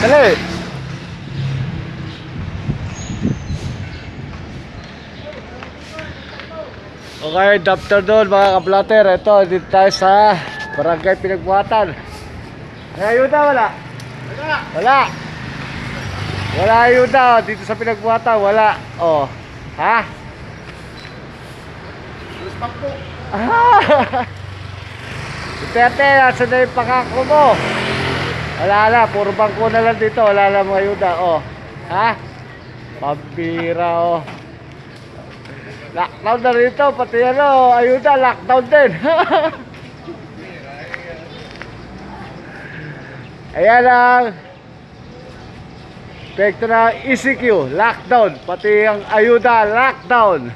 Dali. Okay, good afternoon mga kablater. Ito, dito tayo sa Barangay Pinagbuhatan. May ayuda, wala? Wala. Wala. Wala ayuda, dito sa Pinagbuhatan, wala. Oh. Ha? Ah! Duterte, nasa na yung pangako mo? Wala na, puro bangko na lang dito, wala na mga ayuda, oh. Ha? Pampira, oh. Lockdown na rito, pati ano, ayuda, lockdown din. Ayan ang Epekto ng ECQ, lockdown, pati ang ayuda, lockdown.